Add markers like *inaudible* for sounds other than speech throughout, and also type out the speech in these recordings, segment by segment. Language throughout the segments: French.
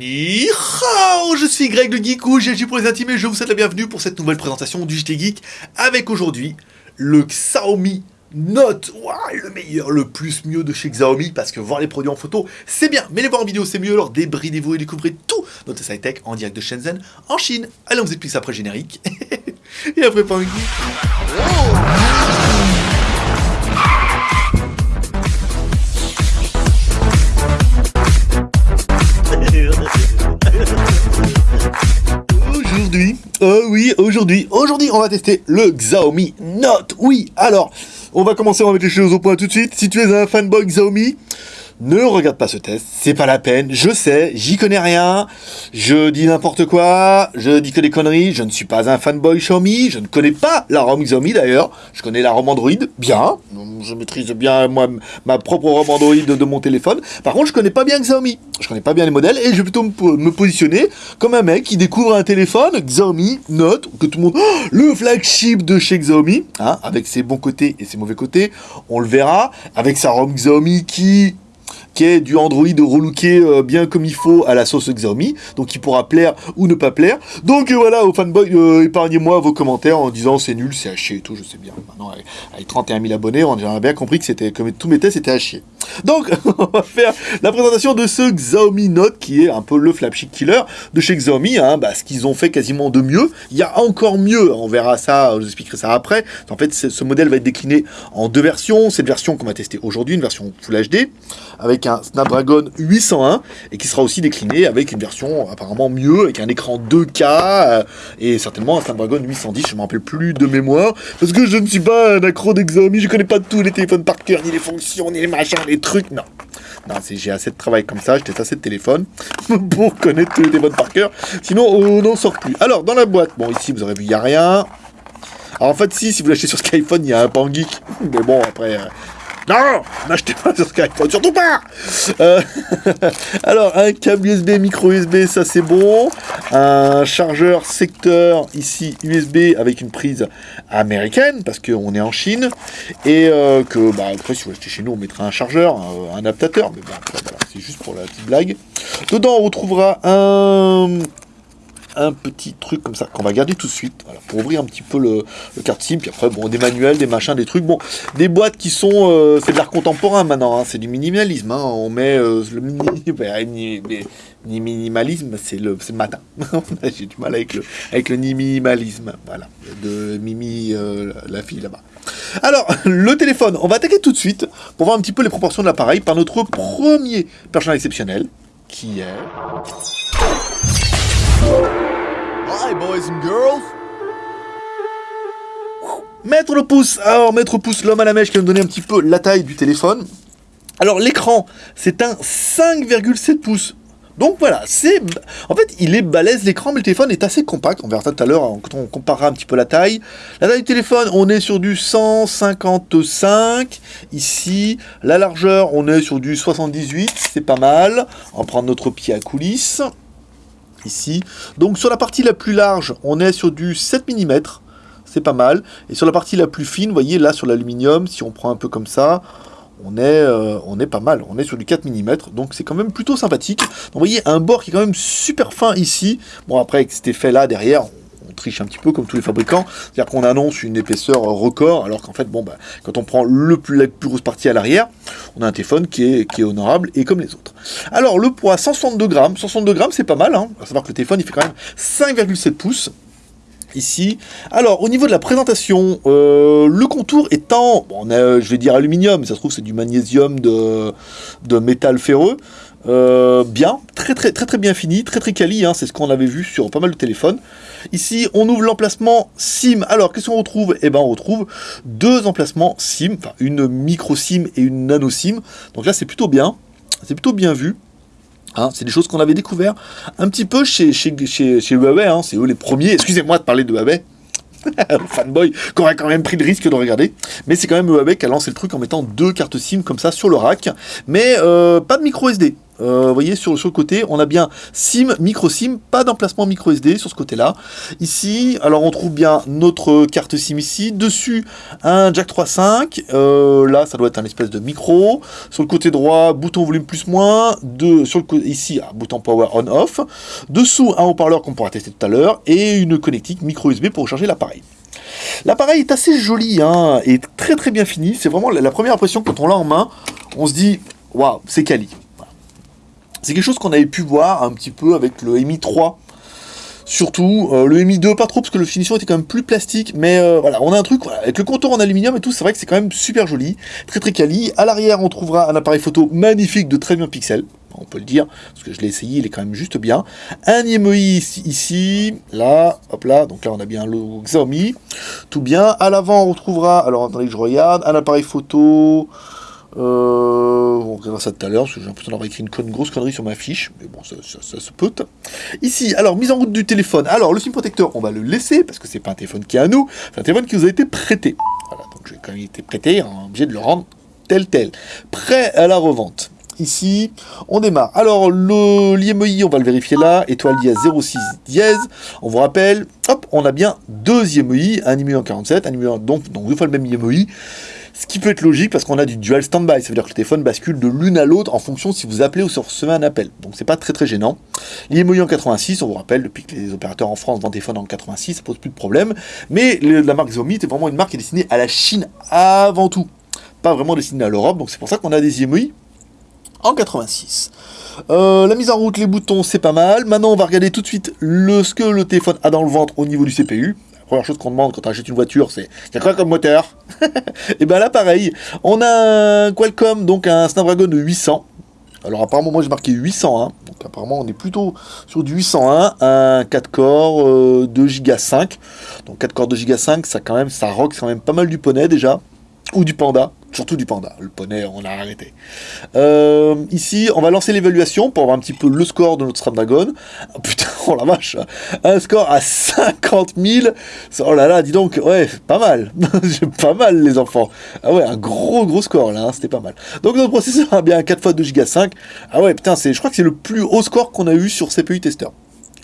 Je suis Greg le Geek ou GG pour les intimes et je vous souhaite la bienvenue pour cette nouvelle présentation du JT Geek avec aujourd'hui le Xiaomi Note, le meilleur, le plus mieux de chez Xiaomi parce que voir les produits en photo c'est bien, mais les voir en vidéo c'est mieux alors débridez-vous et découvrez tout notre sci tech en direct de Shenzhen en Chine. Allez on vous explique ça après générique. *laughs* Et après pas Aujourd'hui, oh oui, aujourd'hui, aujourd'hui, on va tester le Xiaomi Note. Oui, alors, on va commencer, on va mettre les choses au point tout de suite. Si tu es un fanboy Xiaomi, ne regarde pas ce test, c'est pas la peine, je sais, j'y connais rien, je dis n'importe quoi, je dis que des conneries, je ne suis pas un fanboy Xiaomi, je ne connais pas la ROM Xiaomi d'ailleurs, je connais la ROM Android, bien, je maîtrise bien moi ma propre ROM Android de mon téléphone, par contre je connais pas bien Xiaomi, je connais pas bien les modèles, et je vais plutôt me positionner comme un mec qui découvre un téléphone, Xiaomi Note, que tout le monde, oh, le flagship de chez Xiaomi, hein, avec ses bons côtés et ses mauvais côtés, on le verra, avec sa ROM Xiaomi qui qui est du Android relooké euh, bien comme il faut à la sauce Xiaomi, donc il pourra plaire ou ne pas plaire. Donc euh, voilà, aux fanboys, euh, épargnez-moi vos commentaires en disant c'est nul, c'est à chier et tout, je sais bien. Maintenant, avec, 31 000 abonnés, on a bien compris que c'était comme tous mes tests, c'était à chier. Donc, *laughs* on va faire la présentation de ce Xiaomi Note qui est un peu le flagship killer de chez Xiaomi, hein, bah, ce qu'ils ont fait quasiment de mieux. Il y a encore mieux, on verra ça, je vous expliquerai ça après. En fait, ce modèle va être décliné en deux versions. Cette version qu'on va tester aujourd'hui, une version Full HD, avec un Snapdragon 801 et qui sera aussi décliné avec une version apparemment mieux, avec un écran 2K euh, et certainement un Snapdragon 810, je ne me rappelle plus de mémoire, parce que je ne suis pas un accro d'Xiaomi, je connais pas tous les téléphones par cœur, ni les fonctions, ni les machins, les trucs, non. Non, j'ai assez de travail comme ça, j'ai assez de téléphone *laughs* pour connaître tous les téléphones par cœur, sinon on n'en sort plus. Alors, dans la boîte, bon ici vous aurez vu, il n'y a rien. Alors en fait, si, si vous l'achetez sur Skyphone, il y a un Pangeek. *laughs* Mais bon, après, euh, non N'achetez pas sur Skype, surtout pas euh, *laughs* Alors, un câble USB, micro USB, ça c'est bon. Un chargeur secteur, ici, USB, avec une prise américaine, parce qu'on est en Chine. Et euh, que, bah, après, si vous achetez chez nous, on mettra un chargeur, un, adaptateur. Mais bon, voilà, c'est juste pour la petite blague. Dedans, on retrouvera un un petit truc comme ça qu'on va garder tout de suite pour ouvrir un petit peu le, carte SIM puis après bon des manuels des machins des trucs bon des boîtes qui sont euh, c'est de l'art contemporain maintenant hein, c'est du minimalisme hein, on met euh, le minimalisme *laughs* c'est le, le matin *laughs* j'ai du mal avec le avec le minimalisme voilà de Mimi euh, la fille là-bas. Alors, le téléphone, on va attaquer tout de suite pour voir un petit peu les proportions de l'appareil par notre premier personnage exceptionnel, qui est... Hi, boys and girls. Mettre le pouce, alors mettre le pouce, l'homme à la mèche qui va me donner un petit peu la taille du téléphone. Alors l'écran, c'est un 5,7 pouces. Donc voilà, c'est... En fait, il est balèze l'écran, mais le téléphone est assez compact. On verra ça tout à l'heure quand on comparera un petit peu la taille. La taille du téléphone, on est sur du 155. Ici, la largeur, on est sur du 78. C'est pas mal. On va prendre notre pied à coulisses Donc sur la partie la plus large, on est sur du 7 mm, c'est pas mal. Et sur la partie la plus fine, vous voyez là sur l'aluminium, si on prend un peu comme ça, on est, euh, on est pas mal, on est sur du 4 mm, donc c'est quand même plutôt sympathique. Vous voyez un bord qui est quand même super fin ici. Bon après avec cet effet là derrière, triche un petit peu comme tous les fabricants, c'est-à-dire qu'on annonce une épaisseur record, alors qu'en fait, bon, bah, quand on prend le plus, la plus grosse partie à l'arrière, on a un téléphone qui est, qui est honorable et comme les autres. Alors, le poids, 162 grammes. 162 grammes, c'est pas mal, hein. à savoir que le téléphone, il fait quand même 5,7 pouces ici. Alors, au niveau de la présentation, euh, le contour étant, je vais dire aluminium, mais ça se trouve c'est du magnésium de, de métal ferreux. Euh, bien, très très très très bien fini, très très quali, hein, c'est ce qu'on avait vu sur pas mal de téléphones. Ici, on ouvre l'emplacement SIM. Alors, qu'est-ce qu'on retrouve? Eh ben, on retrouve deux emplacements SIM, enfin une micro SIM et une nano SIM. Donc là, c'est plutôt bien, c'est plutôt bien vu. Hein, c'est des choses qu'on avait découvert un petit peu chez, chez, chez, Huawei, hein, c'est eux les premiers, excusez-moi de parler de Huawei, *laughs* fanboy qui aurait quand même pris le risque de regarder. Mais c'est quand même Huawei qui a lancé le truc en mettant deux cartes SIM comme ça sur le rack. Mais euh, pas de micro SD. Euh, vous voyez, sur, sur, le côté, on a bien SIM, micro SIM, pas d'emplacement micro SD sur ce côté-là. Ici, alors on trouve bien notre carte SIM ici. Dessus, un jack 3.5. Euh, là, ça doit être un espèce de micro. Sur le côté droit, bouton volume plus moins. De, sur le ici, un bouton power on off. Dessous, un haut-parleur qu'on pourra tester tout à l'heure. Et une connectique micro USB pour recharger l'appareil. L'appareil est assez joli hein, et très très bien fini. C'est vraiment la, première impression quand on l'a en main. On se dit, waouh, c'est quali. C'est quelque chose qu'on avait pu voir un petit peu avec le Mi 3. Surtout, euh, le Mi 2 pas trop parce que le finition était quand même plus plastique, mais euh, voilà, on a un truc avec le contour en aluminium et tout, c'est vrai que c'est quand même super joli, très très quali. À l'arrière, on trouvera un appareil photo magnifique de très bien pixels, on peut le dire, parce que je l'ai essayé, il est quand même juste bien. Un IMEI ici, ici, là, hop là, donc là on a bien le Xiaomi, tout bien. À l'avant, on retrouvera, alors attendez que je regarde, un appareil photo, euh, on verra ça tout à l'heure, parce que j'ai l'impression d'avoir écrit une, grosse connerie sur ma fiche, mais bon, ça, se peut. Ici, alors, mise en route du téléphone. Alors, le SIM protecteur, on va le laisser, parce que c'est pas un téléphone qui est à nous, c'est un téléphone qui nous a été prêté. Voilà, donc j'ai quand même été prêté, est obligé de le rendre tel tel. Prêt à la revente. Ici, on démarre. Alors, l'IMEI, on va le vérifier là, étoile dièse 06 dièse. On vous rappelle, hop, on a bien deux IMEI, un IMEI en 47, un IMEI, donc, donc deux fois le même IMEI. Ce qui peut être logique parce qu'on a du dual standby, ça veut dire que le téléphone bascule de l'une à l'autre en fonction si vous appelez ou si vous recevez un appel. Donc c'est pas très très gênant. L'IMOI en 86, on vous rappelle, depuis que les opérateurs en France vendent des téléphones en 86, ça pose plus de problème. Mais la marque Xiaomi est vraiment une marque qui est destinée à la Chine avant tout. Pas vraiment destinée à l'Europe, donc c'est pour ça qu'on a des IMOI en 86. Euh, la mise en route, les boutons, c'est pas mal. Maintenant, on va regarder tout de suite ce que le téléphone a dans le ventre au niveau du CPU première chose qu'on demande quand on achète une voiture, c'est a quoi comme moteur? *laughs* Et bien là, pareil, on a un Qualcomm, donc un Snapdragon 800. Alors apparemment, moi j'ai marqué 801, donc apparemment on est plutôt sur du 801, un 4 corps 2 Go 5. Donc 4 corps 2 Go 5, ça quand même, ça rock quand même pas mal du poney déjà, ou du panda. Surtout du panda. Le poney, on a arrêté. Euh, ici, on va lancer l'évaluation pour avoir un petit peu le score de notre Snapdragon. Oh, putain, *laughs* oh la vache Un score à 50 000 Oh là là, dis donc, ouais, pas mal *laughs* Pas mal, les enfants Ah ouais, un gros, gros score, là, hein, c'était pas mal. Donc notre processeur a bien 4 fois 2 Go 5. Ah ouais, putain, je crois que c'est le plus haut score qu'on a eu sur CPU Tester.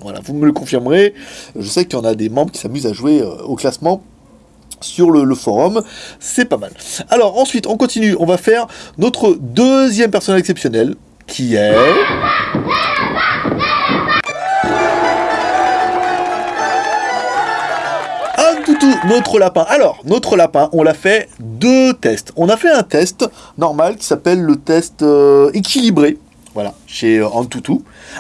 Voilà, vous me le confirmerez. Je sais qu'il y en a des membres qui s'amusent à jouer euh, au classement sur le, forum, c'est pas mal. Alors ensuite, on continue, on va faire notre deuxième personnage exceptionnel, qui est... Un toutou, notre lapin. Alors, notre lapin, on l'a fait deux tests. On a fait un test normal qui s'appelle le test euh, équilibré. Voilà, chez euh, Antutu.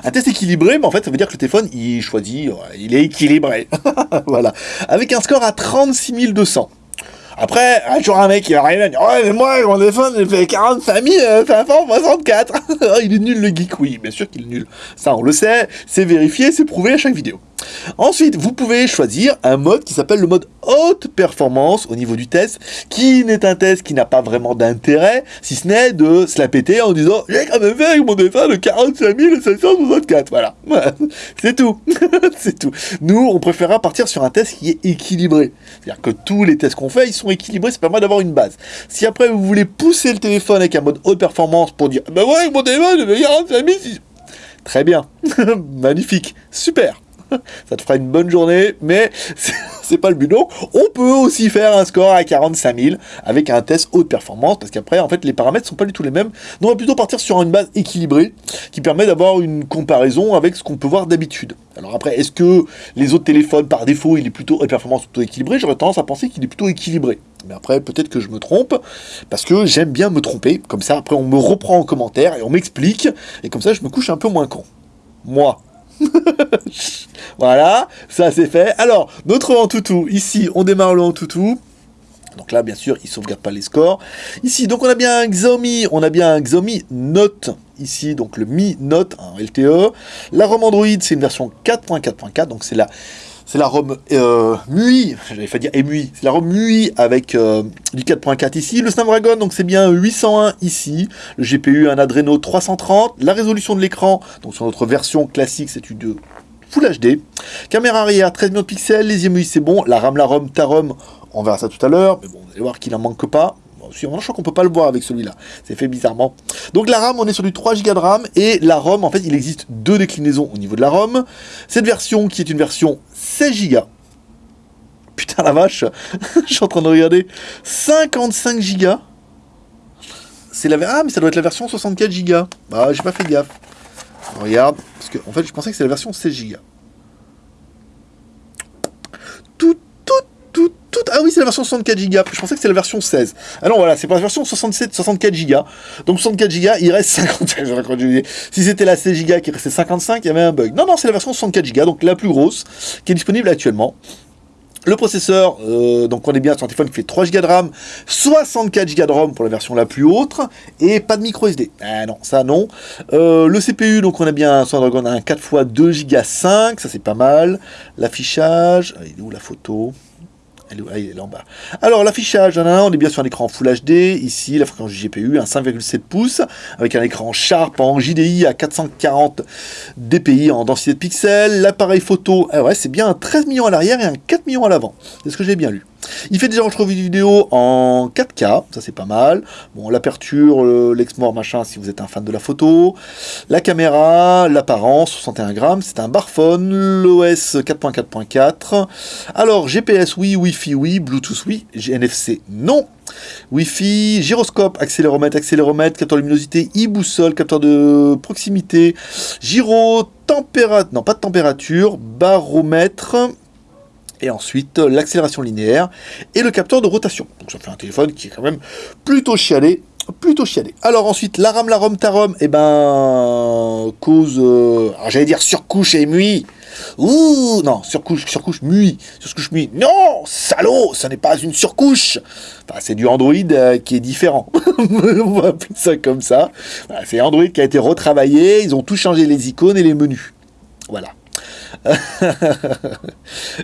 Un test équilibré, mais en fait, ça veut dire que le téléphone, il choisit, il est équilibré. *laughs* voilà. Avec un score à 36 200. Après, un jour un mec qui va arriver à dire Ouais, mais moi, mon téléphone, il fait 45 564. *laughs* il est nul le geek, oui, bien sûr qu'il est nul. Ça, on le sait, c'est vérifié, c'est prouvé à chaque vidéo. Ensuite, vous pouvez choisir un mode qui s'appelle le mode haute performance au niveau du test, qui n'est un test qui n'a pas vraiment d'intérêt, si ce n'est de se la péter en disant j'ai quand même fait avec mon téléphone de 45 764. Voilà, *laughs* c'est tout, *laughs* c'est tout. Nous, on préférera partir sur un test qui est équilibré, c'est-à-dire que tous les tests qu'on fait, ils sont équilibrés, ça permet d'avoir une base. Si après vous voulez pousser le téléphone avec un mode haute performance pour dire bah ouais, avec mon téléphone, je fait 45 Très bien, *laughs* magnifique, super. *laughs* ça te fera une bonne journée, mais *laughs* c'est pas le but. Donc, on peut aussi faire un score à 45 000 avec un test haute performance, parce qu'après, en fait, les paramètres sont pas du tout les mêmes. Donc, on va plutôt partir sur une base équilibrée, qui permet d'avoir une comparaison avec ce qu'on peut voir d'habitude. Alors après, est-ce que les autres téléphones, par défaut, il est plutôt haute performance, plutôt équilibré? J'aurais tendance à penser qu'il est plutôt équilibré. Mais après, peut-être que je me trompe, parce que j'aime bien me tromper. Comme ça, après, on me reprend en commentaire et on m'explique, et comme ça, je me couche un peu moins con. Moi, *laughs* voilà, ça c'est fait. Alors, notre Antutu, ici, on démarre le Antutu. Donc là, bien sûr, il sauvegarde pas les scores. Ici, donc on a bien un Xiaomi, on a bien un Xiaomi Note, ici, donc le Mi Note, LTE. La ROM Android, c'est une version 4.4.4, donc c'est la c'est la ROM euh, MUI, j'avais fait dire EMUI, c'est la ROM MUI avec euh, du 4.4 ici, le Snapdragon, donc c'est bien 801 ici, le GPU un Adreno 330, la résolution de l'écran, donc sur notre version classique c'est une Full HD, caméra arrière 13 millions de pixels, les EMUI c'est bon, la RAM, la ROM, ta ROM, on verra ça tout à l'heure, mais bon, vous allez voir qu'il en manque pas, je crois qu'on peut pas le voir avec celui-là. C'est fait bizarrement. Donc la RAM, on est sur du 3 Go de RAM. Et la ROM, en fait, il existe deux déclinaisons au niveau de la ROM. Cette version qui est une version 16 Go. Putain la vache, *laughs* je suis en train de regarder. 55 Go. C'est la... Ah, mais ça doit être la version 64 Go. Bah, j'ai pas fait gaffe. Regarde, parce que en fait, je pensais que c'est la version 16 Go. Tout, tout, Ah oui, c'est la version 64 Go. Je pensais que c'était la version 16. Ah non, voilà, c'est pas la version 67, 64 Go. Donc 64 Go, il reste 55. *laughs* si c'était la 16 Go qui restait 55, il y avait un bug. Non, non, c'est la version 64 Go, donc la plus grosse, qui est disponible actuellement. Le processeur, euh, donc on est bien sur un téléphone qui fait 3 Go de RAM, 64 Go de ROM pour la version la plus haute, et pas de micro SD. Ah non, ça non. Euh, le CPU, donc on a bien sur Dragon un 4 x 2 Go 5, ça c'est pas mal. L'affichage, il est où la photo? Ah, il est là en bas. Alors, l'affichage, on est bien sur un écran Full HD. Ici, la fréquence du GPU, un 5,7 pouces, avec un écran Sharp en JDI à 440 dpi en densité de pixels. L'appareil photo, ah c'est bien un 13 millions à l'arrière et un 4 millions à l'avant. C'est ce que j'ai bien lu. Il fait des enregistrements vidéo en 4K, ça c'est pas mal. Bon, l'aperture, l'exmore, machin, si vous êtes un fan de la photo. La caméra, l'apparence, 61 grammes, c'est un barphone, l'OS 4.4.4. Alors, GPS oui, Wi-Fi oui, Bluetooth oui, NFC non. Wi-Fi, gyroscope, accéléromètre, accéléromètre, capteur de luminosité, e-boussole, capteur de proximité, gyro, température, non pas de température, baromètre, et ensuite l'accélération linéaire et le capteur de rotation. Donc ça fait un téléphone qui est quand même plutôt chialé, plutôt chialé. Alors ensuite, la RAM, la ROM, ta ROM, et eh ben, cause, euh, j'allais dire surcouche et mui. Ouh, non, surcouche, surcouche, mui, surcouche, mui. Non, salaud, ça n'est pas une surcouche. Enfin, c'est du Android euh, qui est différent. *laughs* On va appeler ça comme ça. c'est Android qui a été retravaillé, ils ont tout changé les icônes et les menus. Voilà. *laughs*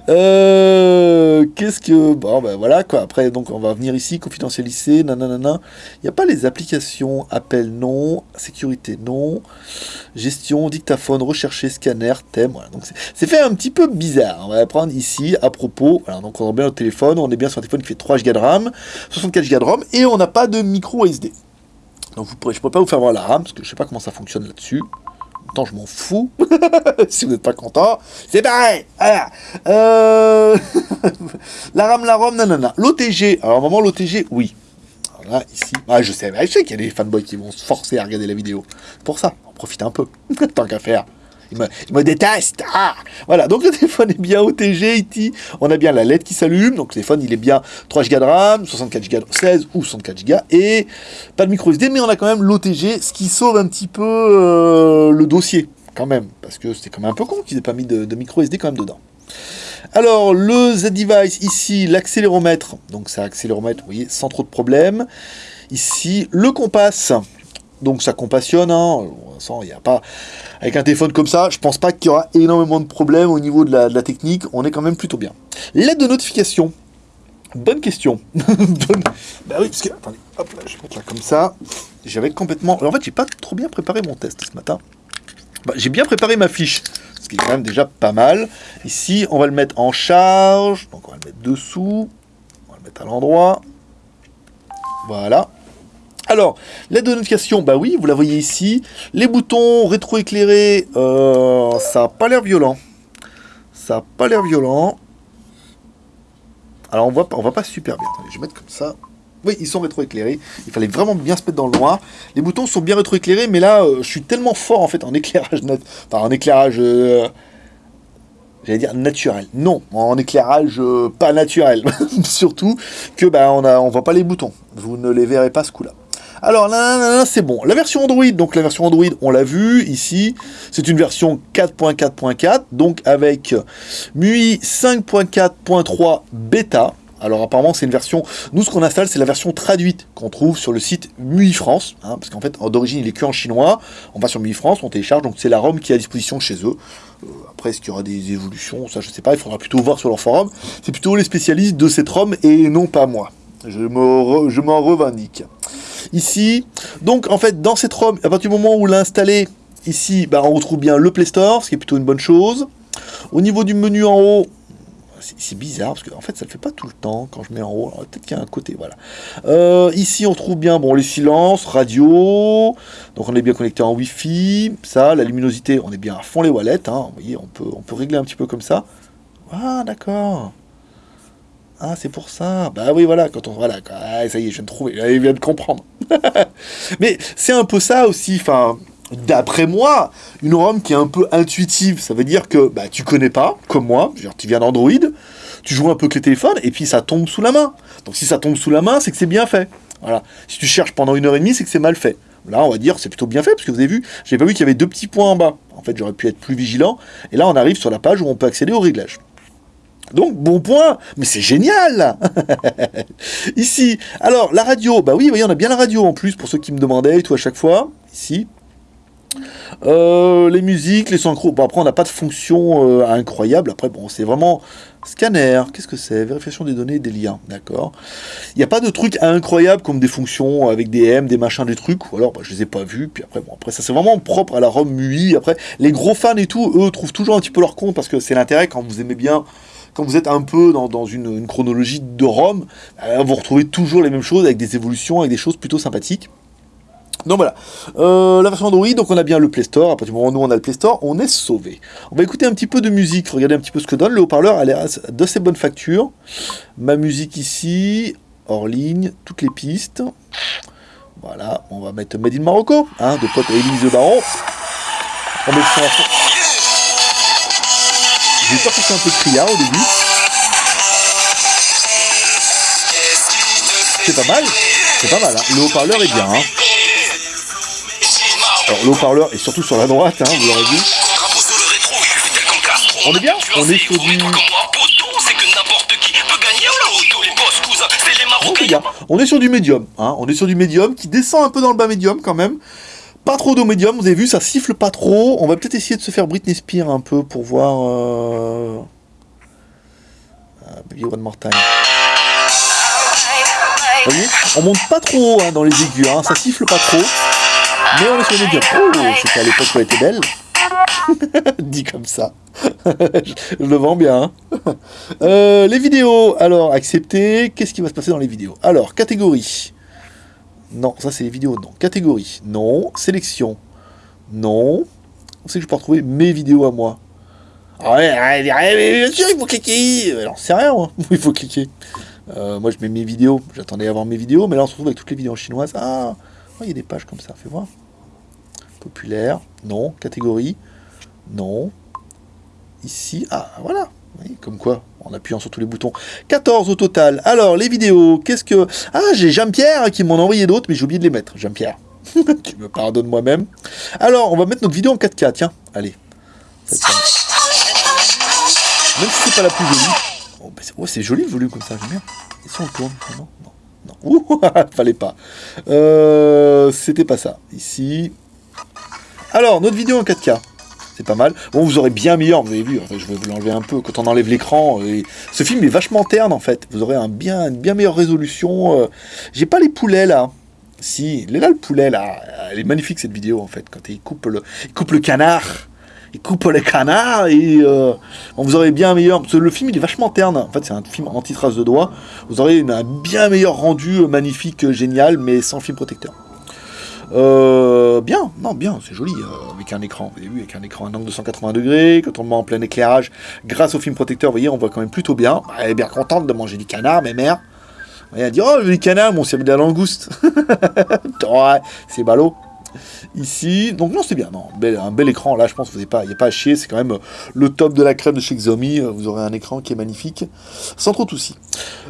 Euh, qu'est-ce que... Bon, ben voilà, quoi. Après, donc, on va venir ici, confidentialiser, nanana. Il n'y a pas les applications, appel non, sécurité non, gestion, dictaphone, rechercher, scanner, thème, voilà. C'est fait un petit peu bizarre. On va prendre ici, à propos, voilà, donc on a bien notre téléphone, on est bien sur un téléphone qui fait 3 Go de RAM, 64 Go de ROM, et on n'a pas de micro SD. Donc, je ne pourrais pas vous faire voir la RAM, parce que je ne sais pas comment ça fonctionne là-dessus je m'en fous. *laughs* si vous n'êtes pas content, c'est pareil. Euh, *laughs* la RAM, la ROM, nanana. L'OTG, alors moment l'OTG, oui. là, ici, ah, je sais, je sais qu'il y a des fanboys qui vont se forcer à regarder la vidéo. Pour ça, on profite un peu, *laughs* tant qu'à faire. Il me, déteste. Ah voilà, donc le téléphone est bien OTG, IT. On a bien la LED qui s'allume. Donc le téléphone, il est bien 3 Go de RAM, 64 Go, 16 ou 64 Go. Et pas de micro SD, mais on a quand même l'OTG, ce qui sauve un petit peu euh, le dossier, quand même. Parce que c'était quand même un peu con qu'ils n'aient pas mis de, micro SD quand même dedans. Alors, le Z-Device, ici, l'accéléromètre. Donc, c'est accéléromètre, vous voyez, sans trop de problèmes. Ici, le compas. Donc, ça compassionne. Hein. Pas avec un téléphone comme ça, je pense pas qu'il y aura énormément de problèmes au niveau de la, technique. On est quand même plutôt bien. L'aide de notification. Bonne question. *laughs* Bah oui, parce que... Attendez, hop là, je vais mettre là comme ça. J'avais complètement... En fait, j'ai pas trop bien préparé mon test ce matin. Bah, j'ai bien préparé ma fiche, ce qui est quand même déjà pas mal. Ici, on va le mettre en charge. Donc, on va le mettre dessous. On va le mettre à l'endroit. Voilà. Alors, la notification, bah oui, vous la voyez ici. Les boutons rétroéclairés, euh, ça n'a pas l'air violent. Ça n'a pas l'air violent. Alors, on voit, on voit pas super bien. Je vais mettre comme ça. Oui, ils sont rétroéclairés. Il fallait vraiment bien se mettre dans le noir. Les boutons sont bien rétroéclairés, mais là, euh, je suis tellement fort en fait en éclairage, enfin en éclairage, euh, j'allais dire naturel. Non, en éclairage pas naturel. *laughs* Surtout que bah on a, on voit pas les boutons. Vous ne les verrez pas ce coup-là. Alors là, c'est bon. La version Android, donc la version Android, on l'a vu ici, c'est une version 4.4.4, donc avec MUI 5.4.3 bêta. Alors apparemment c'est une version, nous ce qu'on installe c'est la version traduite qu'on trouve sur le site MUI France, hein, parce qu'en fait d'origine il est que en chinois, on va sur MUI France, on télécharge, donc c'est la ROM qui est à disposition chez eux. Euh, après est-ce qu'il y aura des évolutions, ça je sais pas, il faudra plutôt voir sur leur forum, c'est plutôt les spécialistes de cette ROM et non pas moi. Je m'en revendique. Ici, donc en fait, dans cette ROM, à partir du moment où on l'a installé, ici, bah, on retrouve bien le Play Store, ce qui est plutôt une bonne chose. Au niveau du menu en haut, c'est bizarre, parce qu'en en fait, ça le fait pas tout le temps quand je mets en haut. Peut-être qu'il y a un côté, voilà. Euh, ici, on trouve bien bon, les silences, radio. Donc, on est bien connecté en Wi-Fi. Ça, la luminosité, on est bien à fond les wallets. Hein. Vous voyez, on peut, on peut régler un petit peu comme ça. Ah, d'accord. Ah, c'est pour ça. Bah oui, voilà, quand on... Voilà, ah, ça y est, je viens de trouver, je viens de comprendre. *laughs* Mais c'est un peu ça aussi, enfin... D'après moi, une ROM qui est un peu intuitive, ça veut dire que bah, tu connais pas, comme moi, genre, tu viens d'Android, tu joues un peu avec les téléphones, et puis ça tombe sous la main. Donc si ça tombe sous la main, c'est que c'est bien fait. Voilà. Si tu cherches pendant une heure et demie, c'est que c'est mal fait. Là, on va dire c'est plutôt bien fait, parce que vous avez vu, j'ai pas vu qu'il y avait deux petits points en bas. En fait, j'aurais pu être plus vigilant. Et là, on arrive sur la page où on peut accéder aux réglages. Donc, bon point, mais c'est génial *laughs* Ici, alors, la radio, bah oui, on a bien la radio en plus, pour ceux qui me demandaient et tout à chaque fois. Ici. Euh, les musiques, les synchros, bon après on n'a pas de fonction euh, incroyable, après bon c'est vraiment scanner, qu'est-ce que c'est? Vérification des données des liens, d'accord. Il n'y a pas de trucs incroyables comme des fonctions avec des M, des machins, des trucs, ou alors bah, je les ai pas vus, puis après bon après ça c'est vraiment propre à la ROM MUI, après les gros fans et tout, eux trouvent toujours un petit peu leur compte parce que c'est l'intérêt quand vous aimez bien quand vous êtes un peu dans, une, chronologie de ROM, euh, vous retrouvez toujours les mêmes choses avec des évolutions, avec des choses plutôt sympathiques. Donc voilà, euh, la version Android, donc on a bien le Play Store, à partir du moment où nous on a le Play Store, on est sauvé. On va écouter un petit peu de musique, regarder un petit peu ce que donne, le haut-parleur a l'air d'assez bonne facture. Ma musique ici, hors ligne, toutes les pistes. Voilà, on va mettre Made in Morocco, hein, de pote Elise de Baron. J'ai que c'est un peu criard au début. C'est pas mal, c'est pas mal, hein. le haut-parleur est bien. Hein. Alors le haut-parleur est surtout sur la droite, hein, vous l'aurez vu. On est bien On est sur du... On est sur du médium, hein. on est sur du médium qui descend un peu dans le bas médium quand même. Pas trop d'eau médium, vous avez vu, ça siffle pas trop. On va peut-être essayer de se faire Britney Spears un peu pour voir... Euh... Baby One More Time. On monte pas trop haut hein, dans les aigus, hein. ça siffle pas trop. Mais on est sur le médium. Oh, c'était à l'époque où elle était belle. *laughs* Dit comme ça. *laughs* je le vends bien. Hein. Euh, les vidéos, alors, accepter. Qu'est-ce qui va se passer dans les vidéos? Alors, catégorie. Non, ça c'est les vidéos, non. Catégorie, non. Sélection, non. On sait que je peux retrouver mes vidéos à moi? Ah ouais, bien sûr, il faut cliquer. Alors, c'est rien, moi. *laughs* Il faut cliquer. Euh, moi, je mets mes vidéos. J'attendais voir mes vidéos, mais là, on se retrouve avec toutes les vidéos chinoises. Ah, il y a des pages comme ça, fais voir. Populaire, non. Catégorie, non. Ici, ah, voilà. Comme quoi, en appuyant sur tous les boutons. 14 au total. Alors, les vidéos, qu'est-ce que... Ah, j'ai Jean-Pierre qui m'en a envoyé d'autres, mais j'ai oublié de les mettre. Jean-Pierre, *laughs* tu me pardonnes moi-même. Alors, on va mettre notre vidéo en 4K, tiens. Allez. Même si c'est pas la plus jolie. Oh, c'est joli le volume comme ça, j'aime bien. Et si on tourne Non, non, non. *laughs* Ouh, *laughs* fallait pas. Euh, C'était pas ça. Ici. Alors, notre vidéo en 4K c'est pas mal. Bon, vous aurez bien meilleur, vous avez vu, je vais vous l'enlever un peu quand on enlève l'écran. Euh, ce film est vachement terne en fait. Vous aurez un bien, une bien meilleure résolution. Euh. J'ai pas les poulets là. Si, il est là le poulet là. Elle est magnifique cette vidéo en fait. Quand il coupe le, il coupe le canard. Il coupe le canard et euh, vous aurez bien meilleur. Parce que le film il est vachement terne. En fait, c'est un film anti-trace de doigts. Vous aurez un bien meilleur rendu magnifique, génial, mais sans film protecteur. Euh, bien, non, bien, c'est joli, euh, avec un écran, vous avez vu, avec un écran à un angle de 180 degrés, quand on le met en plein éclairage, grâce au film protecteur, vous voyez, on voit quand même plutôt bien. Elle est bien contente de manger du canard, mes mères. Elle dit, oh, du canard, mon c'est de la langouste. *laughs* c'est ballot ici. Donc non, c'est bien, non, un bel écran. Là, je pense qu'il n'y a, pas, à chier. C'est quand même euh, le top de la crème de chez Xiaomi. Euh, vous aurez un écran qui est magnifique, sans trop de soucis.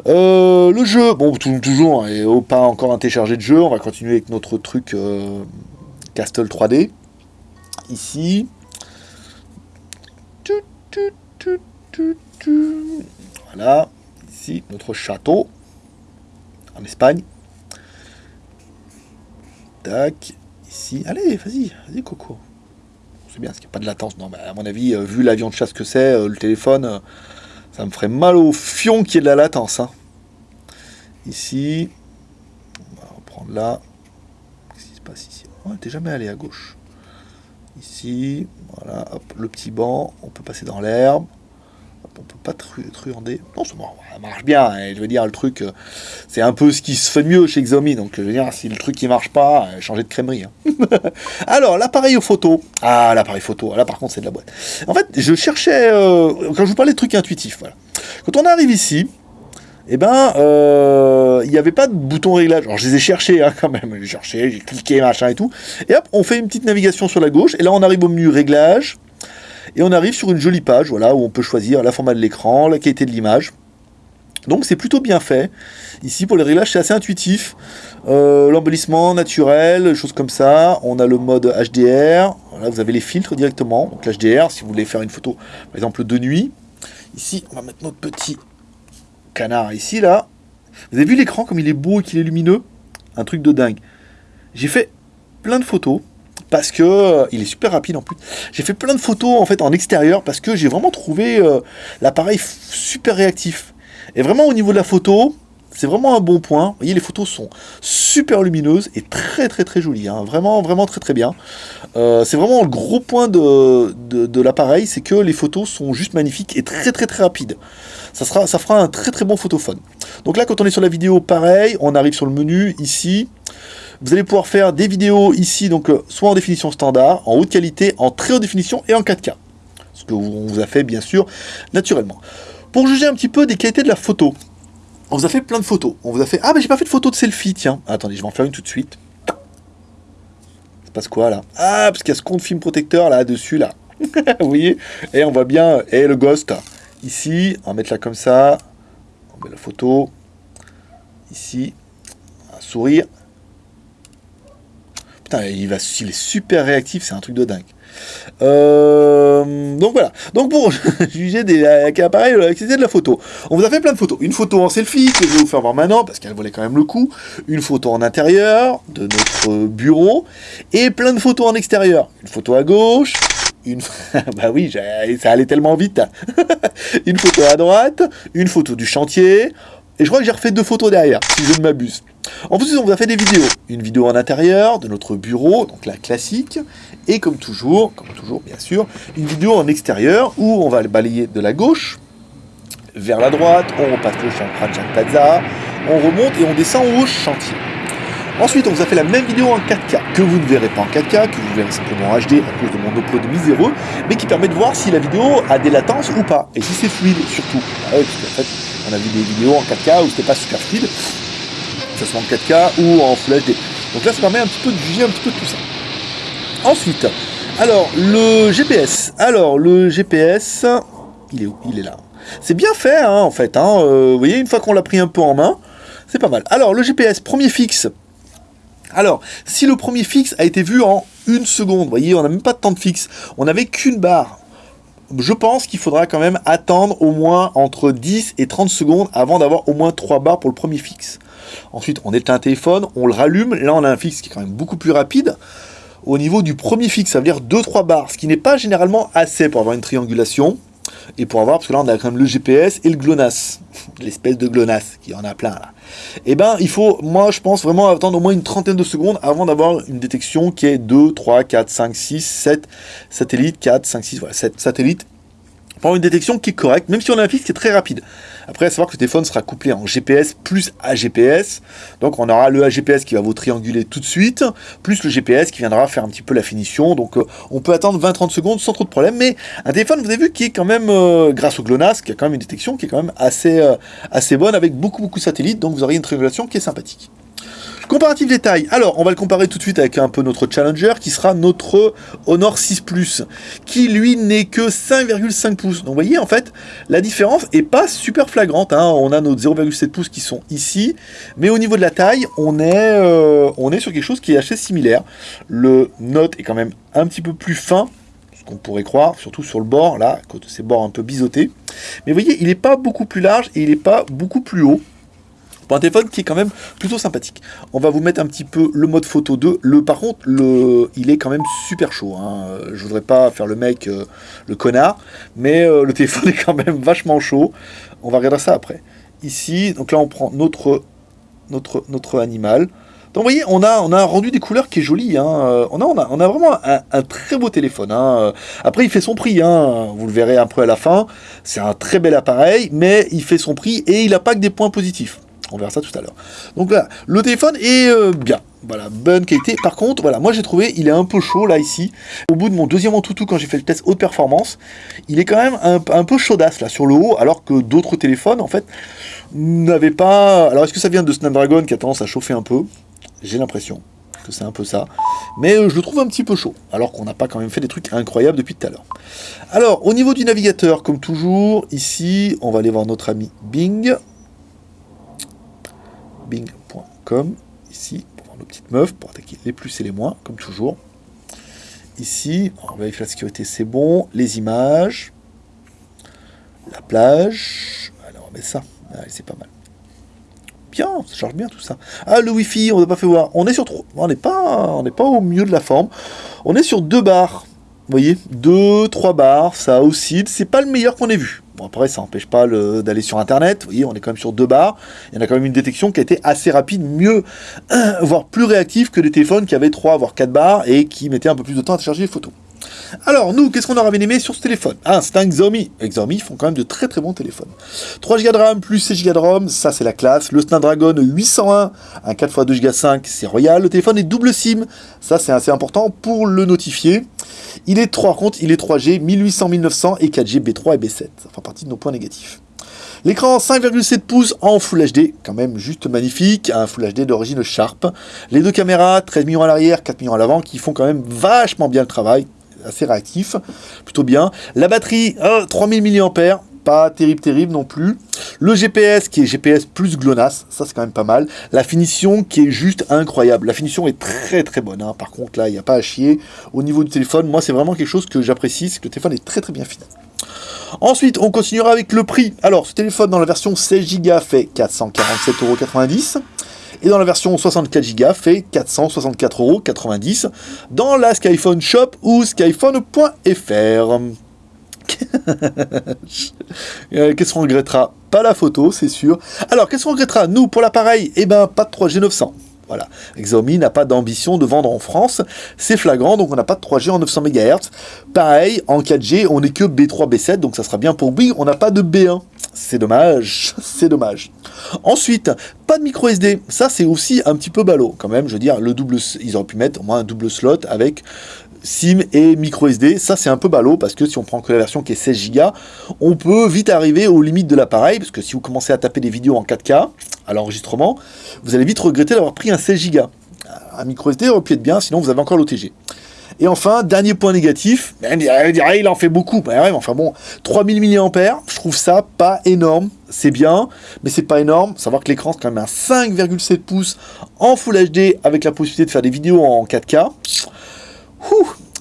Euh, le jeu, bon, toujours, hein, et pas encore un téléchargé de jeu. On va continuer avec notre truc Castle 3D. Ici. Voilà. Ici, notre château. En Espagne. Tac. Allez, vas-y, vas-y, Coco. C'est bien, parce qu'il n'y a pas de latence. Non, mais à mon avis, euh, vu l'avion de chasse que c'est, euh, le téléphone, euh, ça me ferait mal au fion qu'il y ait de la latence. Hein. Ici, on va reprendre là. Qu'est-ce qui se passe ici? On n'était jamais allé à gauche. Ici, voilà, hop, le petit banc, on peut passer dans l'herbe. On peut pas truander. Non, ça marche bien. Hein, je veux dire, le truc, euh, c'est un peu ce qui se fait de mieux chez Xiaomi. Donc, je veux dire, si le truc qui marche pas, euh, changer de crèmerie. Hein. *laughs* Alors, l'appareil photo. Ah, l'appareil photo. Là, par contre, c'est de la boîte. En fait, je cherchais, quand je vous parlais de trucs intuitifs, voilà. Quand on arrive ici, eh ben, il n'y avait pas de bouton réglage. Alors, je les ai cherchés hein, quand même. J'ai cherché, j'ai cliqué, machin et tout. Et hop, on fait une petite navigation sur la gauche. Et là, on arrive au menu réglage. Et on arrive sur une jolie page, voilà, où on peut choisir la format de l'écran, la qualité de l'image. Donc c'est plutôt bien fait. Ici pour les réglages c'est assez intuitif. Euh, L'embellissement naturel, choses comme ça. On a le mode HDR. Voilà, vous avez les filtres directement. Donc l'HDR si vous voulez faire une photo par exemple de nuit. Ici on va mettre notre petit canard ici là. Vous avez vu l'écran comme il est beau et qu'il est lumineux? Un truc de dingue. J'ai fait plein de photos parce que euh, il est super rapide en plus. J'ai fait plein de photos en fait en extérieur parce que j'ai vraiment trouvé euh, l'appareil super réactif. Et vraiment au niveau de la photo, c'est vraiment un bon point. Vous voyez, les photos sont super lumineuses et très très très jolies. Hein. Vraiment, vraiment très très bien. Euh, c'est vraiment le gros point de, de, l'appareil, c'est que les photos sont juste magnifiques et très très très rapides. Ça, sera, ça fera un très très bon photophone. Donc là, quand on est sur la vidéo, pareil, on arrive sur le menu ici. Vous allez pouvoir faire des vidéos ici, donc euh, soit en définition standard, en haute qualité, en très haute définition et en 4K. Ce que on vous a fait bien sûr naturellement. Pour juger un petit peu des qualités de la photo, on vous a fait plein de photos. On vous a fait... Ah mais j'ai pas fait de photo de selfie, tiens. Attendez, je vais en faire une tout de suite. Ça passe quoi là? Ah, parce qu'il y a ce compte film protecteur là-dessus là. *laughs* vous voyez? Et on voit bien, et le ghost. Ici, on va mettre là comme ça. On met la photo. Ici, un sourire. Putain, il, va, il est super réactif, c'est un truc de dingue. Euh, donc voilà. Donc pour *laughs* juger des avec appareil de la photo, on vous a fait plein de photos. Une photo en selfie que je vais vous faire voir maintenant parce qu'elle valait quand même le coup. Une photo en intérieur de notre bureau et plein de photos en extérieur. Une photo à gauche. Une... *laughs* bah oui, ça allait tellement vite. *laughs* une photo à droite, une photo du chantier, et je crois que j'ai refait deux photos derrière, si je ne m'abuse. En plus, on vous a fait des vidéos. Une vidéo en intérieur de notre bureau, donc la classique. Et comme toujours, comme toujours bien sûr, une vidéo en extérieur où on va balayer de la gauche vers la droite, on repasse le chantier Plaza, on remonte et on descend au chantier. Ensuite, on vous a fait la même vidéo en 4K, que vous ne verrez pas en 4K, que vous verrez simplement en HD à cause de mon upload miséreux, mais qui permet de voir si la vidéo a des latences ou pas, et si c'est fluide surtout. Ah parce qu'en fait, on a vu des vidéos en 4K où c'était pas super fluide, que ce soit en 4K ou en Full HD. Donc là, ça permet un petit peu de juger un petit peu tout ça. Ensuite, alors, le GPS. Alors, le GPS, il est où? Il est là. C'est bien fait, hein, en fait. Hein. Euh, vous voyez, une fois qu'on l'a pris un peu en main, c'est pas mal. Alors, le GPS, premier fixe. Alors, si le premier fixe a été vu en une seconde, vous voyez, on n'a même pas de temps de fixe. On n'avait qu'une barre je pense qu'il faudra quand même attendre au moins entre 10 et 30 secondes avant d'avoir au moins 3 barres pour le premier fixe. Ensuite, on éteint un téléphone, on le rallume. Là, on a un fixe qui est quand même beaucoup plus rapide. Au niveau du premier fixe, ça veut dire 2-3 barres, ce qui n'est pas généralement assez pour avoir une triangulation. Et pour avoir, parce que là on a quand même le GPS et le GLONASS, *laughs* l'espèce de GLONASS, qui en a plein là. Et eh ben il faut, moi je pense vraiment attendre au moins une trentaine de secondes avant d'avoir une détection qui est 2, 3, 4, 5, 6, 7 satellites, 4, 5, 6, voilà, 7 satellites pour une détection qui est correcte, même si on a un fixe qui est très rapide. Après, à savoir que le téléphone sera couplé en GPS plus AGPS. Donc, on aura le AGPS qui va vous trianguler tout de suite, plus le GPS qui viendra faire un petit peu la finition. Donc, euh, on peut attendre 20-30 secondes sans trop de problème. Mais un téléphone, vous avez vu, qui est quand même, euh, grâce au GLONASS, qui a quand même une détection qui est quand même assez, euh, assez bonne avec beaucoup, beaucoup de satellites. Donc, vous aurez une triangulation qui est sympathique. Comparatif détail. Alors, on va le comparer tout de suite avec un peu notre challenger qui sera notre Honor 6 Plus, qui lui n'est que 5,5 pouces. Donc, vous voyez, en fait, la différence est pas super flagrante. Hein. On a nos 0,7 pouces qui sont ici, mais au niveau de la taille, on est, euh, on est sur quelque chose qui est assez similaire. Le Note est quand même un petit peu plus fin, ce qu'on pourrait croire, surtout sur le bord, là, côté ces bords un peu biseautés. Mais vous voyez, il n'est pas beaucoup plus large et il n'est pas beaucoup plus haut pour un téléphone qui est quand même plutôt sympathique. On va vous mettre un petit peu le mode photo 2. Le, par contre, il est quand même super chaud. Hein. Je voudrais pas faire le mec, euh, le connard, mais euh, le téléphone *laughs* est quand même vachement chaud. On va regarder ça après. Ici, donc là on prend notre, animal. Donc vous voyez, on a, rendu des couleurs qui est joli. Hein. On, a, on, a, on a vraiment un, très beau téléphone. Hein. Après, il fait son prix. Hein. Vous le verrez un peu à la fin. C'est un très bel appareil, mais il fait son prix et il n'a pas que des points positifs. On verra ça tout à l'heure. Donc voilà, le téléphone est euh, bien. Voilà, bonne qualité. Par contre, voilà, moi j'ai trouvé, il est un peu chaud là ici. Au bout de mon deuxième Antutu, quand j'ai fait le test haute performance, il est quand même un, un peu chaudasse là sur le haut, alors que d'autres téléphones en fait n'avaient pas. Alors est-ce que ça vient de Snapdragon qui a tendance à chauffer un peu? J'ai l'impression que c'est un peu ça. Mais euh, je le trouve un petit peu chaud, alors qu'on n'a pas quand même fait des trucs incroyables depuis tout à l'heure. Alors, au niveau du navigateur, comme toujours, ici, on va aller voir notre ami Bing bing.com, ici, pour voir nos petites meufs, pour attaquer les plus et les moins, comme toujours. Ici, on va vérifier la sécurité, c'est bon. Les images, la plage, alors on met ça, c'est pas mal. Bien, ça charge bien tout ça. Ah, le Wi-Fi, on n'a pas fait voir. On est sur trop. On n'est pas, pas au milieu de la forme. On est sur deux barres. Vous voyez, deux, trois barres, ça oscille. C'est pas le meilleur qu'on ait vu. Bon, après, ça n'empêche pas d'aller sur Internet. Vous voyez, on est quand même sur deux barres. Il y en a quand même une détection qui a été assez rapide, mieux, *clears throat* voire plus réactive que les téléphones qui avaient trois, voire quatre barres et qui mettaient un peu plus de temps à charger les photos. Alors, nous, qu'est-ce qu'on aurait bien aimé sur ce téléphone? Ah, c'est un Xiaomi. Xiaomi font quand même de très très bons téléphones. 3 Go de RAM plus 6 Go de ROM, ça c'est la classe. Le Snapdragon 801, un 4x2 Go 5, c'est royal. Le téléphone est double SIM, ça c'est assez important pour le notifier. Il est 3 compte, il est 3G, 1800, 1900 et 4G B3 et B7. Ça fait partie de nos points négatifs. L'écran 5,7 pouces en Full HD, quand même juste magnifique, un Full HD d'origine Sharp. Les deux caméras, 13 millions à l'arrière, 4 millions à l'avant, qui font quand même vachement bien le travail, assez réactif, plutôt bien. La batterie, 3000 mAh, pas terrible terrible non plus. Le GPS qui est GPS plus GLONASS, ça c'est quand même pas mal. La finition qui est juste incroyable. La finition est très très bonne. Hein. Par contre là, il n'y a pas à chier. Au niveau du téléphone, moi c'est vraiment quelque chose que j'apprécie, c'est que le téléphone est très très bien fini. Ensuite, on continuera avec le prix. Alors, ce téléphone dans la version 16 Go fait 447,90€. Et dans la version 64 Go fait 464,90€ dans la Skyphone Shop ou skyphone.fr. *laughs* Euh, qu'est-ce qu'on regrettera? Pas la photo, c'est sûr. Alors, qu'est-ce qu'on regrettera? Nous, pour l'appareil, eh ben, pas de 3G 900. Voilà, Xiaomi n'a pas d'ambition de vendre en France, c'est flagrant, donc on n'a pas de 3G en 900 MHz. Pareil, en 4G, on n'est que B3, B7, donc ça sera bien pour Bing, on n'a pas de B1. C'est dommage, *laughs* c'est dommage. Ensuite, pas de micro SD, ça c'est aussi un petit peu ballot quand même, je veux dire, le double, ils auraient pu mettre au moins un double slot avec SIM et micro SD, ça c'est un peu ballot parce que si on prend que la version qui est 16 Go, on peut vite arriver aux limites de l'appareil parce que si vous commencez à taper des vidéos en 4K à l'enregistrement, vous allez vite regretter d'avoir pris un 16 Go. Un micro SD aurait pu être bien, sinon vous avez encore l'OTG. Et enfin, dernier point négatif, il en fait beaucoup, bah enfin bon, 3000 mAh, je trouve ça pas énorme, c'est bien, mais c'est pas énorme, savoir que l'écran c'est quand même un 5,7 pouces en Full HD avec la possibilité de faire des vidéos en 4K,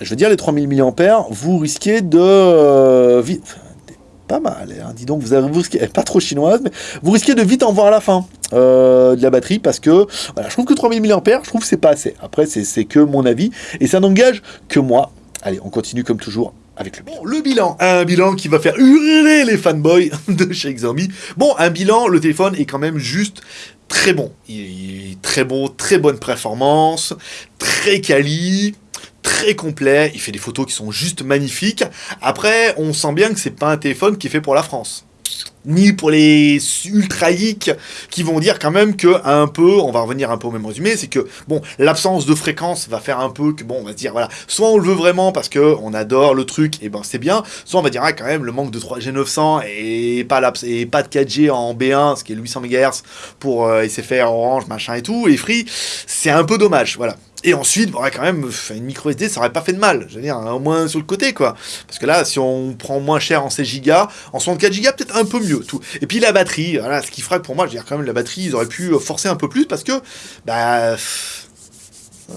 je veux dire, les 3000 mAh, vous risquez de... Euh, pas mal, hein. dis donc, vous, avez, pas trop chinoise, mais vous risquez de vite en voir la fin euh, de la batterie, parce que, voilà, je trouve que 3000 mAh, je trouve que c'est pas assez. Après, c'est que mon avis, et ça n'engage que moi. Allez, on continue comme toujours avec le bilan. Bon, le bilan, un bilan qui va faire hurler les fanboys *laughs* de chez Xiaomi. Bon, un bilan, le téléphone est quand même juste très bon. Il très bon, très bonne performance, très quali, très complet, il fait des photos qui sont juste magnifiques. Après, on sent bien que c'est pas un téléphone qui est fait pour la France ni pour les ultra qui vont dire quand même que un peu, on va revenir un peu au même résumé, c'est que bon, l'absence de fréquence va faire un peu que bon, on va se dire voilà, soit on le veut vraiment parce que on adore le truc et ben c'est bien, soit on va dire ah, quand même le manque de 3G 900 et pas et pas de 4G en B1, ce qui est 800 MHz pour euh, SFR, Orange, machin et tout, et Free, c'est un peu dommage, voilà. Et ensuite, bon, quand même, une micro SD, ça aurait pas fait de mal. Je veux dire, au moins sur le côté, quoi. Parce que là, si on prend moins cher en 16 Go, en 64 Go, peut-être un peu mieux. Tout. Et puis la batterie, voilà, ce qui que pour moi, je veux dire, quand même, la batterie, ils auraient pu forcer un peu plus parce que, bah.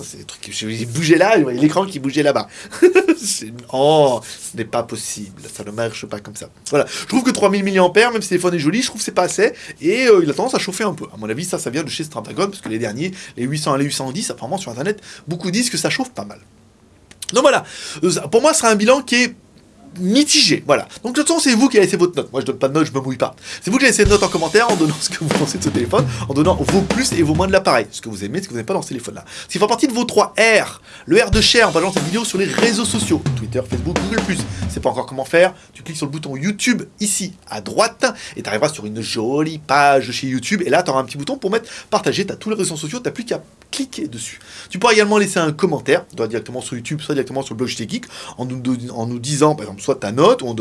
C'est des trucs qui bougeaient là, l'écran qui bougeait là-bas. *laughs* oh, ce n'est pas possible, ça ne marche pas comme ça. Voilà, je trouve que 3000 mAh, même si le téléphone est joli, je trouve que c'est pas assez, et euh, il a tendance à chauffer un peu. À mon avis, ça, ça vient de chez Snapdragon, parce que les derniers, les 800 et les 810, apparemment sur Internet, beaucoup disent que ça chauffe pas mal. Donc voilà, euh, pour moi, ce sera un bilan qui est mitigé, voilà. Donc de toute façon, c'est vous qui avez laissé votre note. Moi, je donne pas de note, je me mouille pas. C'est vous qui laissé une note en commentaire en donnant *laughs* ce que vous pensez de ce téléphone, en donnant vos plus et vos moins de l'appareil, ce que vous aimez, ce que vous n'aimez pas dans ce téléphone-là. S'il fait partie de vos 3 R, le R de share, on va lancer cette vidéo sur les réseaux sociaux, Twitter, Facebook, Google+. C'est pas encore comment faire, tu cliques sur le bouton YouTube ici à droite et tu arriveras sur une jolie page chez YouTube et là tu un petit bouton pour mettre partager, tu as tous les réseaux sociaux, tu plus qu'à cliquer dessus. Tu pourras également laisser un commentaire, soit directement sur YouTube, soit directement sur le blog Geek, en nous, en nous disant par exemple soit ta note ou en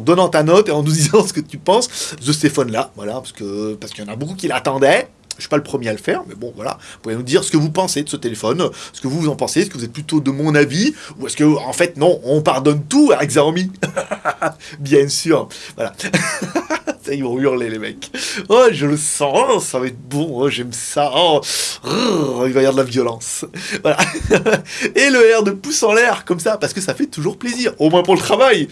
donnant ta note et en nous *laughs* disant ce que tu penses de ce téléphone-là, voilà, parce que parce qu'il y en a beaucoup qui l'attendaient. Je suis pas le premier à le faire, mais bon, voilà. Vous pouvez nous dire ce que vous pensez de ce téléphone, ce que vous, en pensez, est-ce que vous êtes plutôt de mon avis, ou est-ce que, en fait, non, on pardonne tout à Xiaomi *laughs* Bien sûr. Voilà. *laughs* ils vont hurler, les mecs. Oh, je le sens, oh, ça va être bon, oh, j'aime ça. Oh, il va y avoir de la violence. *laughs* Voilà. Et le R de pouce en l'air, comme ça, parce que ça fait toujours plaisir, au moins pour le travail.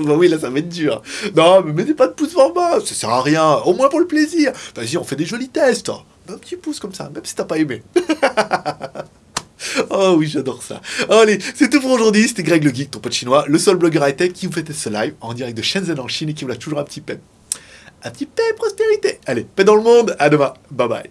Bah oui, là, ça va être dur. Non, mais mettez pas de pouce en bas, ça sert à rien, au moins pour le plaisir. Vas-y, on fait des jolis tests. Un petit pouce comme ça, même si t'as pas aimé. *laughs* Oh oui, j'adore ça. Allez, c'est tout pour aujourd'hui. C'était Greg le Geek, ton pote chinois, le seul blogueur high-tech qui vous fait ce live en direct de Shenzhen en Chine et qui vous a toujours un petit paix. Un petit paix prospérité. Allez, paix dans le monde. À demain. Bye bye.